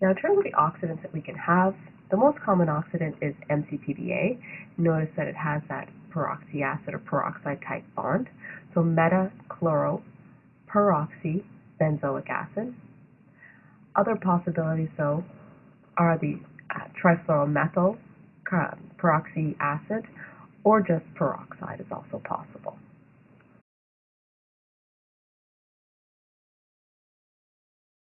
Now in terms of the oxidants that we can have, the most common oxidant is MCPBA. Notice that it has that peroxy acid or peroxide type bond. So metachloro peroxy benzoic acid. Other possibilities though are the uh, trifluoromethyl uh, peroxy acid or just peroxide is also.